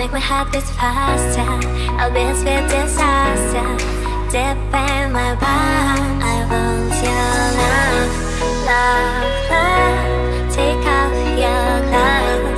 make my heart beat faster. I'll be with disaster. Deep in my heart I want your love, love, love. Take off your love.